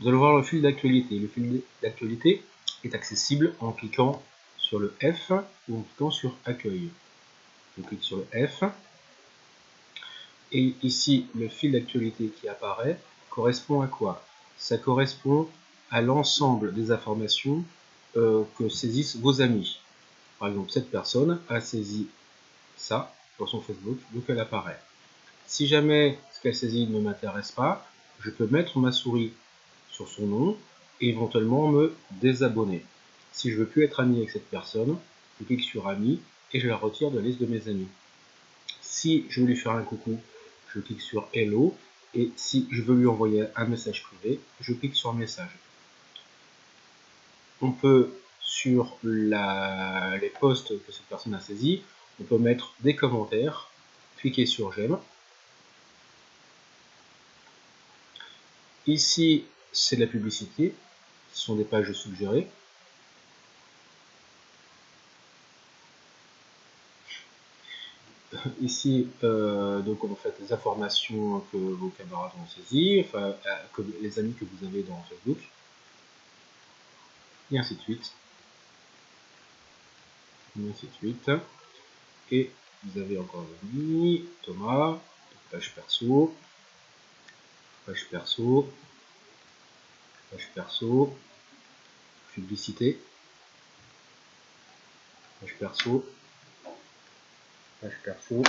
vous allez voir le fil d'actualité. Le fil d'actualité est accessible en cliquant sur le F ou en cliquant sur Accueil. Je clique sur le F. Et ici, le fil d'actualité qui apparaît correspond à quoi? Ça correspond à l'ensemble des informations euh, que saisissent vos amis. Par exemple, cette personne a saisi ça sur son Facebook, donc elle apparaît. Si jamais ce qu'elle saisit ne m'intéresse pas, je peux mettre ma souris sur son nom et éventuellement me désabonner. Si je veux plus être ami avec cette personne, je clique sur ami et je la retire de la liste de mes amis. Si je veux lui faire un coucou, je clique sur hello et si je veux lui envoyer un message privé, je clique sur message. On peut sur les posts que cette personne a saisis, on peut mettre des commentaires, cliquer sur j'aime. Ici, c'est de la publicité, ce sont des pages suggérées. Ici, euh, donc on fait des informations que vos camarades ont saisies, enfin, euh, les amis que vous avez dans Facebook, et ainsi de suite. Et vous avez encore mis Thomas, page perso, page perso, page perso, publicité, page perso, page perso.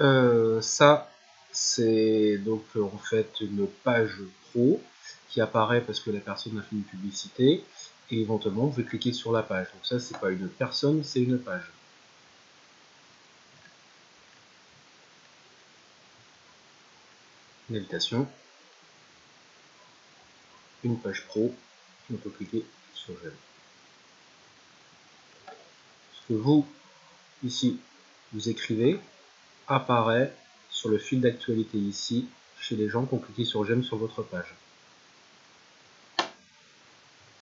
Euh, ça, c'est donc en fait une page pro qui apparaît parce que la personne a fait une publicité et éventuellement vous pouvez cliquer sur la page. Donc ça, c'est pas une personne, c'est une page. Une invitation, une page pro, on peut cliquer sur j'aime. Ce que vous, ici, vous écrivez, apparaît sur le fil d'actualité ici, chez les gens qui ont cliqué sur j'aime sur votre page.